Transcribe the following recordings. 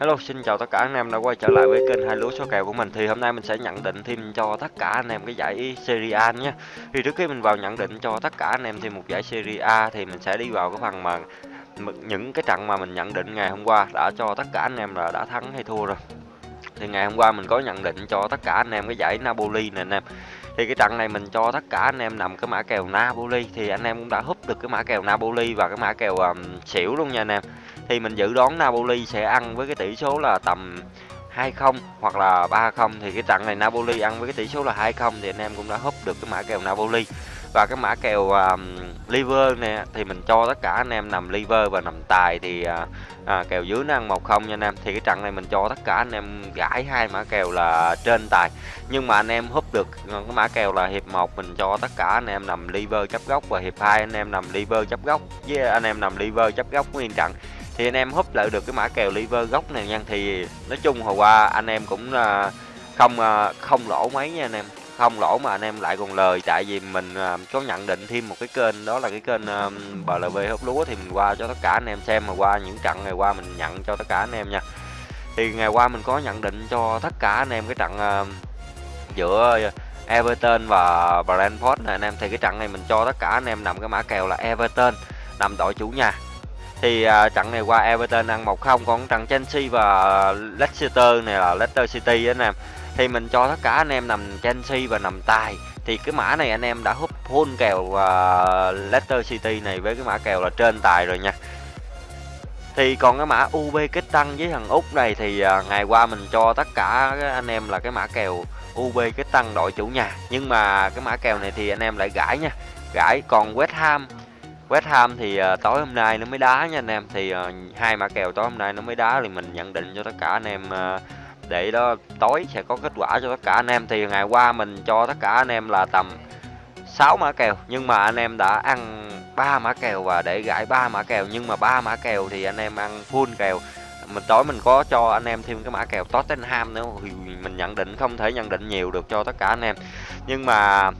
Hello, xin chào tất cả anh em đã quay trở lại với kênh hai lúa số kèo của mình. Thì hôm nay mình sẽ nhận định thêm cho tất cả anh em cái giải Serie A nhé. Thì trước khi mình vào nhận định cho tất cả anh em thêm một giải Serie A thì mình sẽ đi vào cái phần mà những cái trận mà mình nhận định ngày hôm qua đã cho tất cả anh em là đã thắng hay thua rồi. Thì ngày hôm qua mình có nhận định cho tất cả anh em cái giải Napoli nè anh em. Thì cái trận này mình cho tất cả anh em nằm cái mã kèo Napoli thì anh em cũng đã húp được cái mã kèo Napoli và cái mã kèo um, xỉu luôn nha anh em thì mình dự đoán Napoli sẽ ăn với cái tỷ số là tầm 2-0 hoặc là 3-0 thì cái trận này Napoli ăn với cái tỷ số là 2-0 thì anh em cũng đã húp được cái mã kèo Napoli. Và cái mã kèo um, liver nè thì mình cho tất cả anh em nằm liver và nằm tài thì uh, à, kèo dưới nó ăn 1-0 nha anh em. Thì cái trận này mình cho tất cả anh em gãi hai mã kèo là trên tài. Nhưng mà anh em húp được ờ, cái mã kèo là hiệp 1 mình cho tất cả anh em nằm liver chấp góc và hiệp 2 anh em nằm liver chấp góc với anh em nằm liver chấp góc nguyên trận thì anh em húp lại được cái mã kèo liver gốc này nha. Thì nói chung hồi qua anh em cũng à, không à, không lỗ mấy nha anh em. Không lỗ mà anh em lại còn lời. Tại vì mình à, có nhận định thêm một cái kênh, đó là cái kênh BLV húp lúa. Thì mình qua cho tất cả anh em xem. Mà qua những trận ngày qua mình nhận cho tất cả anh em nha. Thì ngày qua mình có nhận định cho tất cả anh em cái trận giữa Everton và Brentford này anh em. Thì cái trận này mình cho tất cả anh em nằm cái mã kèo là Everton nằm đội chủ nhà thì uh, trận này qua Everton ăn 1-0 còn trận Chelsea và à, Leicester này là Leicester City anh em. Thì mình cho tất cả anh em nằm Chelsea và nằm tài. Thì cái mã này anh em đã hút full kèo uh, Leicester City này với cái mã kèo là trên tài rồi nha. Thì còn cái mã UB kết tăng với thằng Úc này thì uh, ngày qua mình cho tất cả anh em là cái mã kèo UB kết tăng đội chủ nhà. Nhưng mà cái mã kèo này thì anh em lại gãi nha. Gãi còn West Ham West Ham thì uh, tối hôm nay nó mới đá nha anh em. Thì uh, hai mã kèo tối hôm nay nó mới đá thì mình nhận định cho tất cả anh em uh, để đó tối sẽ có kết quả cho tất cả anh em. Thì ngày qua mình cho tất cả anh em là tầm 6 mã kèo nhưng mà anh em đã ăn ba mã kèo và để gãi ba mã kèo. Nhưng mà ba mã kèo thì anh em ăn full kèo. Mình tối mình có cho anh em thêm cái mã kèo Tottenham nữa thì mình nhận định không thể nhận định nhiều được cho tất cả anh em. Nhưng mà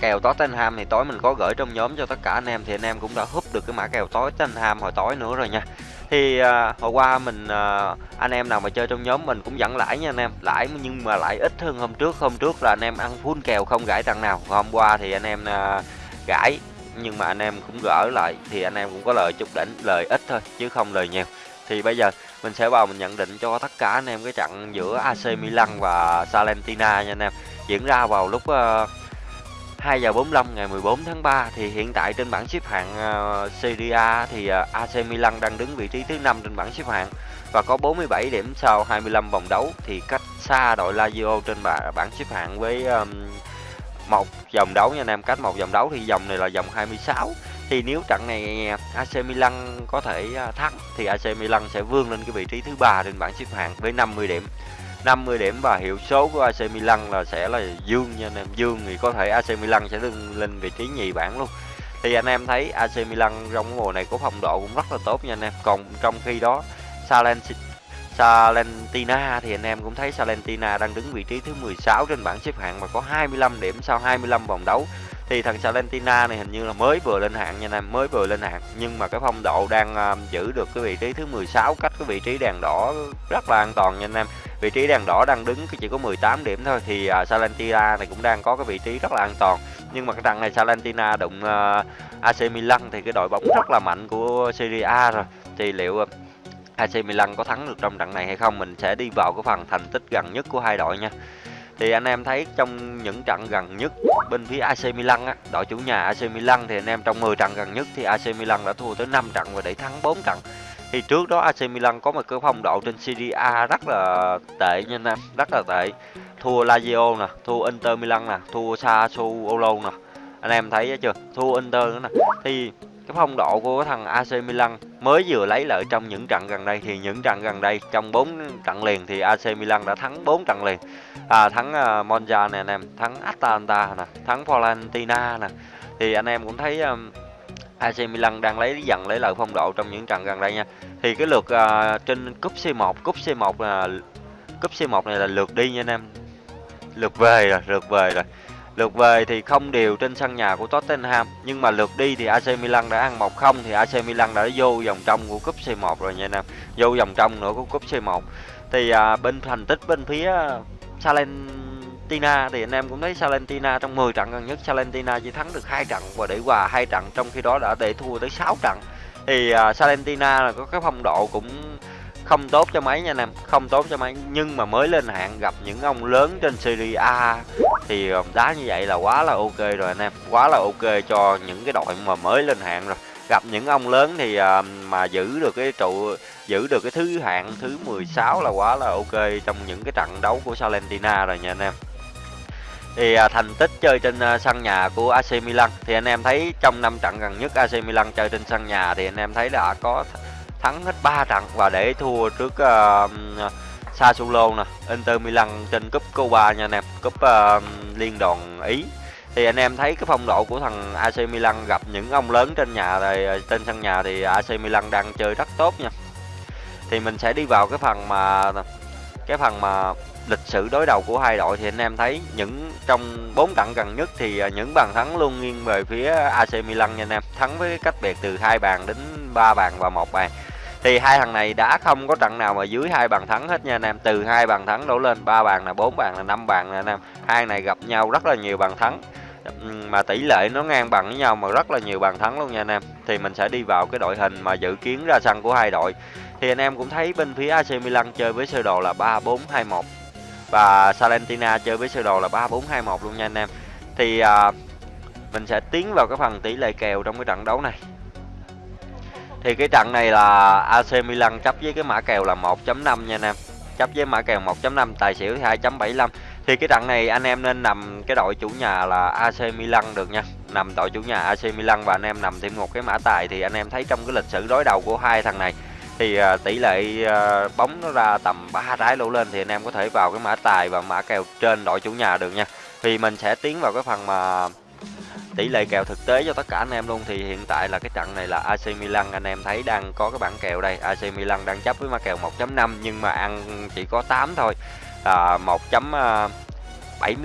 kèo Tottenham thì tối mình có gửi trong nhóm cho tất cả anh em thì anh em cũng đã húp được cái mã kèo tối Tottenham hồi tối nữa rồi nha. Thì à, hồi qua mình à, anh em nào mà chơi trong nhóm mình cũng dẫn lãi nha anh em. Lãi nhưng mà lãi ít hơn hôm trước. Hôm trước là anh em ăn full kèo không gãi thằng nào. Hôm qua thì anh em à, gãi nhưng mà anh em cũng gỡ lại thì anh em cũng có lời chút đỉnh lời ít thôi chứ không lời nhiều. Thì bây giờ mình sẽ vào mình nhận định cho tất cả anh em cái trận giữa AC Milan và Salentina nha anh em. Diễn ra vào lúc uh, 2 giờ 45 ngày 14 tháng 3 thì hiện tại trên bảng xếp hạng ờ, Serie A thì ờ, AC Milan đang đứng vị trí thứ 5 trên bảng xếp hạng và có 47 điểm sau 25 vòng đấu. Thì cách xa đội Lazio trên bảng, bảng xếp hạng với một vòng đấu nha anh em cách một vòng đấu thì vòng này là vòng 26 thì nếu trận này AC Milan có thể ờ, thắng thì AC Milan sẽ vươn lên cái vị trí thứ ba trên bảng xếp hạng với 50 điểm. 50 điểm và hiệu số của AC Milan là sẽ là dương nha anh em. Dương thì có thể AC Milan sẽ lên, lên vị trí nhì bảng luôn. Thì anh em thấy AC Milan trong mùa này có phong độ cũng rất là tốt nha anh em. Còn trong khi đó Salen Salentina thì anh em cũng thấy Salentina đang đứng vị trí thứ 16 trên bảng xếp hạng và có 25 điểm sau 25 vòng đấu thì thằng Salentina này hình như là mới vừa lên hạng nha anh em mới vừa lên hạng. Nhưng mà cái phong độ đang uh, giữ được cái vị trí thứ 16 cách cái vị trí đèn đỏ rất là an toàn nha anh em vị trí đèn đỏ đang đứng chỉ có 18 điểm thôi thì uh, Salentina này cũng đang có cái vị trí rất là an toàn. Nhưng mà cái trận này Salentina đụng ờ, uh, AC Milan thì cái đội bóng rất là mạnh của Serie A rồi. Thì liệu uh, AC Milan có thắng được trong trận này hay không? Mình sẽ đi vào cái phần thành tích gần nhất của hai đội nha thì anh em thấy trong những trận gần nhất bên phía AC Milan á, đội chủ nhà AC Milan thì anh em trong 10 trận gần nhất thì AC Milan đã thua tới 5 trận và để thắng 4 trận. Thì trước đó AC Milan có một cái phong độ trên Serie A rất là tệ nha anh em rất là tệ. Thua Lazio nè thua Inter Milan nè thua Sassuolo nè. Anh em thấy chưa? Thua Inter nữa nè. Thì cái phong độ của thằng AC Milan mới vừa lấy lợi trong những trận gần đây thì những trận gần đây trong 4 trận liền thì AC Milan đã thắng 4 trận liền. À, thắng uh, Monza nè anh em thắng Atalanta nè thắng Fiorentina nè. Thì anh em cũng thấy um, AC Milan đang lấy dần lấy lợi phong độ trong những trận gần đây nha. Thì cái lượt uh, trên cúp C1 cúp C1 là cúp C1 này là lượt đi nha anh em. Lượt về rồi lượt về rồi. Lượt về thì không đều trên sân nhà của Tottenham nhưng mà lượt đi thì AC Milan đã ăn 1-0 thì AC Milan đã vô vòng trong của cúp C1 rồi nha anh em. Vô vòng trong nữa của cúp C1. Thì à, bên thành tích bên phía Salentina thì anh em cũng thấy Salentina trong 10 trận gần nhất Salentina chỉ thắng được hai trận và để hòa hai trận trong khi đó đã để thua tới 6 trận. Thì à, Salentina là có cái phong độ cũng không tốt cho mấy nha anh em không tốt cho mấy nhưng mà mới lên hạng gặp những ông lớn trên Serie A thì um, đá như vậy là quá là ok rồi anh em. Quá là ok cho những cái đội mà mới lên hạng rồi. Gặp những ông lớn thì um, mà giữ được cái trụ giữ được cái thứ hạng thứ 16 là quá là ok trong những cái trận đấu của Salentina rồi nha anh em. Thì à, thành tích chơi trên à, sân nhà của AC Milan thì anh em thấy trong năm trận gần nhất AC Milan chơi trên sân nhà thì anh em thấy đã có thắng hết 3 trận và để thua trước uh, Sassuolo nè, Inter Milan trên cúp Copa nha anh em, cúp uh, liên đoàn Ý. Thì anh em thấy cái phong độ của thằng AC Milan gặp những ông lớn trên nhà thì ờ, trên sân nhà thì AC Milan đang chơi rất tốt nha. Thì mình sẽ đi vào cái phần mà cái phần mà lịch sử đối đầu của hai đội thì anh em thấy những trong bốn trận gần nhất thì ờ, những bàn thắng luôn nghiêng về phía AC Milan nha anh em thắng với cách biệt từ hai bàn đến ba bàn và một bàn thì hai thằng này đã không có trận nào mà dưới hai bàn thắng hết nha anh em. Từ hai bàn thắng đổ lên ba bàn là bốn bàn là năm bàn nè anh em. Hai này gặp nhau rất là nhiều bàn thắng. Mà tỷ lệ nó ngang bằng với nhau mà rất là nhiều bàn thắng luôn nha anh em. Thì mình sẽ đi vào cái đội hình mà dự kiến ra sân của hai đội. Thì anh em cũng thấy bên phía AC Milan chơi với sơ đồ là 3-4-2-1 và Salentina chơi với sơ đồ là 3-4-2-1 luôn nha anh em. Thì à, mình sẽ tiến vào cái phần tỷ lệ kèo trong cái trận đấu này thì cái trận này là AC Milan chấp với cái mã kèo là 1.5 nha anh em. Chấp với mã kèo 1.5 tài xỉu 2.75 thì cái trận này anh em nên nằm cái đội chủ nhà là AC Milan được nha. Nằm đội chủ nhà AC Milan và anh em nằm thêm một cái mã tài thì anh em thấy trong cái lịch sử đối đầu của hai thằng này thì uh, tỷ lệ uh, bóng nó ra tầm 3 trái lỗ lên thì anh em có thể vào cái mã tài và mã kèo trên đội chủ nhà được nha. Thì mình sẽ tiến vào cái phần mà tỷ lệ kèo thực tế cho tất cả anh em luôn. Thì hiện tại là cái trận này là AC Milan anh em thấy đang có cái bảng kèo đây. AC Milan đang chấp với mã kèo 1.5 nhưng mà ăn chỉ có 8 thôi. À, 1.75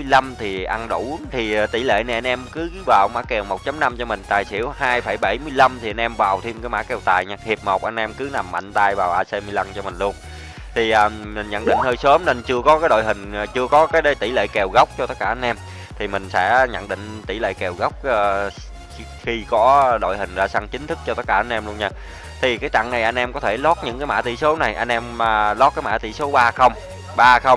à, thì ăn đủ. Thì à, tỷ lệ này anh em cứ vào mã kèo 1.5 cho mình. Tài xỉu 2,75 thì anh em vào thêm cái mã kèo tài nha. Hiệp 1 anh em cứ nằm mạnh tay vào AC Milan cho mình luôn. Thì à, mình nhận định hơi sớm nên chưa có cái đội hình à, chưa có cái tỷ lệ kèo gốc cho tất cả anh em thì mình sẽ nhận định tỷ lệ kèo gốc uh, khi có đội hình ra sân chính thức cho tất cả anh em luôn nha. Thì cái trận này anh em có thể lót những cái mã tỷ số này anh em uh, lót cái mã tỷ số 30 30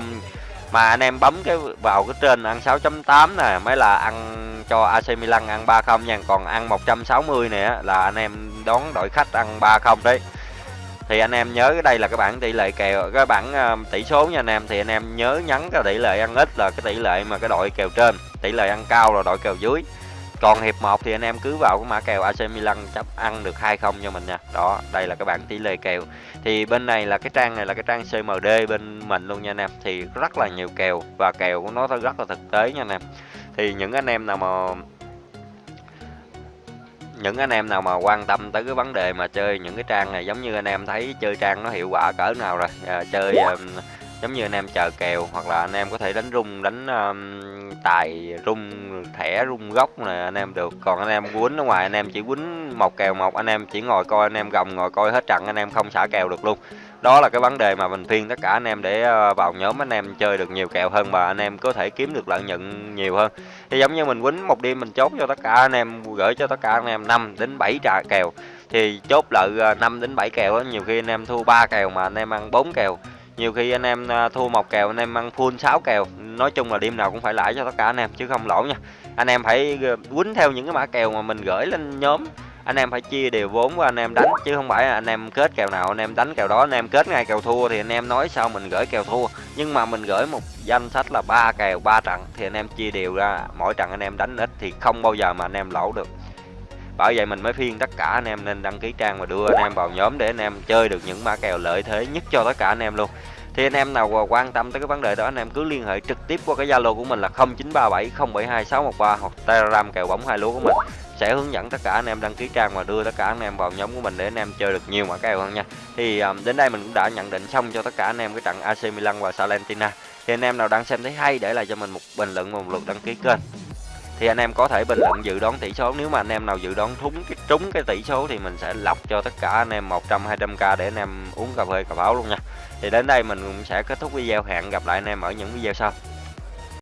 mà anh em bấm cái vào cái trên ăn 6.8 nè mới là ăn cho AC Milan ăn 30 nha. Còn ăn 160 nè là anh em đón đội khách ăn 30 đấy. Thì anh em nhớ cái đây là cái bảng tỷ lệ kèo cái bảng uh, tỷ số nha anh em. Thì anh em nhớ nhấn cái tỷ lệ ăn ít là cái tỷ lệ mà cái đội kèo trên tỷ lệ ăn cao là đội kèo dưới. Còn hiệp 1 thì anh em cứ vào cái mã kèo AC Milan chấp ăn được hai không cho mình nha. Đó đây là cái bảng tỷ lệ kèo. Thì bên này là cái trang này là cái trang CMD bên mình luôn nha anh em. Thì rất là nhiều kèo và kèo của nó rất là thực tế nha anh em. Thì những anh em nào mà những anh em nào mà quan tâm tới cái vấn đề mà chơi những cái trang này giống như anh em thấy chơi trang nó hiệu quả cỡ nào rồi. À, chơi um, giống như anh em chờ kèo hoặc là anh em có thể đánh rung đánh um, tài rung thẻ rung gốc này anh em được còn anh em quýnh ở ngoài anh em chỉ quýnh một kèo một anh em chỉ ngồi coi anh em gồng ngồi coi hết trận anh em không xả kèo được luôn đó là cái vấn đề mà mình khuyên tất cả anh em để vào nhóm anh em chơi được nhiều kèo hơn và anh em có thể kiếm được lợi nhuận nhiều hơn thì giống như mình quýnh một đêm mình chốt cho tất cả anh em gửi cho tất cả anh em 5 đến 7 trà kèo thì chốt lợi 5 đến 7 kèo đó nhiều khi anh em thua 3 kèo mà anh em ăn 4 kèo nhiều khi anh em à, thua một kèo, anh em ăn full 6 kèo. Nói chung là đêm nào cũng phải lãi cho tất cả anh em, chứ không lỗ nha. Anh em phải quýnh theo những cái mã kèo mà mình gửi lên nhóm. Anh em phải chia đều vốn của anh em đánh, chứ không phải anh em kết kèo nào, anh em đánh kèo đó, anh em kết ngay kèo thua thì anh em nói sao mình gửi kèo thua. Nhưng mà mình gửi một danh sách là ba kèo, ba trận thì anh em chia đều ra. Mỗi trận anh em đánh ít thì không bao giờ mà anh em lỗ được bởi vậy mình mới phiên tất cả anh em nên đăng ký trang và đưa anh em vào nhóm để anh em chơi được những mã kèo lợi thế nhất cho tất cả anh em luôn thì anh em nào quan tâm tới cái vấn đề đó anh em cứ liên hệ trực tiếp qua cái zalo của mình là 0937 072 613 hoặc telegram kèo bóng hai lúa của mình sẽ hướng dẫn tất cả anh em đăng ký trang và đưa tất cả anh em vào nhóm của mình để anh em chơi được nhiều mã kèo hơn nha thì um, đến đây mình cũng đã nhận định xong cho tất cả anh em cái trận AC Milan và Salentina thì anh em nào đang xem thấy hay để lại cho mình một bình luận và một lượt đăng ký kênh thì anh em có thể bình luận dự đoán tỷ số. Nếu mà anh em nào dự đoán trúng cái trúng cái tỷ số thì mình sẽ lọc cho tất cả anh em 100 200k để anh em uống cà phê cà pháo luôn nha. Thì đến đây mình cũng sẽ kết thúc video. Hẹn gặp lại anh em ở những video sau.